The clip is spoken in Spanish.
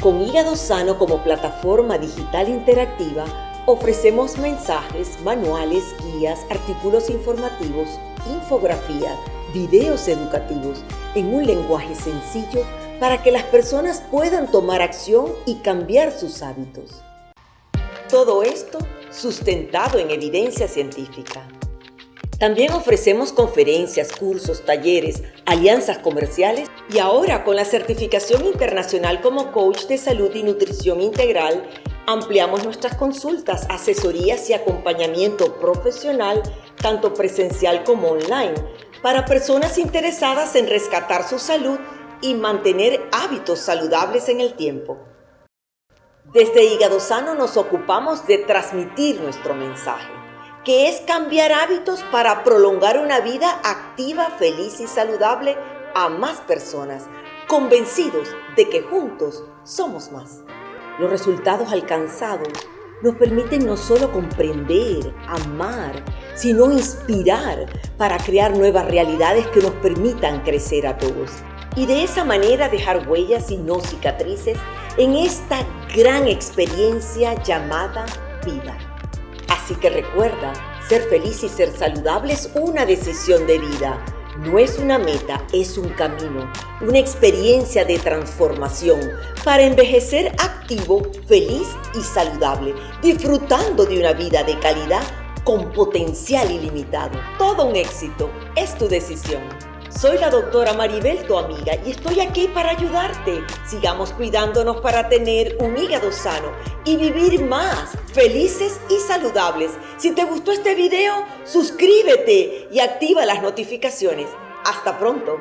Con Hígado Sano como plataforma digital interactiva, ofrecemos mensajes, manuales, guías, artículos informativos, infografía, videos educativos en un lenguaje sencillo para que las personas puedan tomar acción y cambiar sus hábitos. Todo esto sustentado en evidencia científica. También ofrecemos conferencias, cursos, talleres, alianzas comerciales y ahora con la certificación internacional como coach de salud y nutrición integral, ampliamos nuestras consultas, asesorías y acompañamiento profesional, tanto presencial como online, para personas interesadas en rescatar su salud y mantener hábitos saludables en el tiempo. Desde Hígado Sano nos ocupamos de transmitir nuestro mensaje que es cambiar hábitos para prolongar una vida activa, feliz y saludable a más personas, convencidos de que juntos somos más. Los resultados alcanzados nos permiten no solo comprender, amar, sino inspirar para crear nuevas realidades que nos permitan crecer a todos. Y de esa manera dejar huellas y no cicatrices en esta gran experiencia llamada vida. Así que recuerda, ser feliz y ser saludable es una decisión de vida. No es una meta, es un camino, una experiencia de transformación para envejecer activo, feliz y saludable, disfrutando de una vida de calidad con potencial ilimitado. Todo un éxito es tu decisión. Soy la doctora Maribel, tu amiga, y estoy aquí para ayudarte. Sigamos cuidándonos para tener un hígado sano y vivir más felices y saludables. Si te gustó este video, suscríbete y activa las notificaciones. Hasta pronto.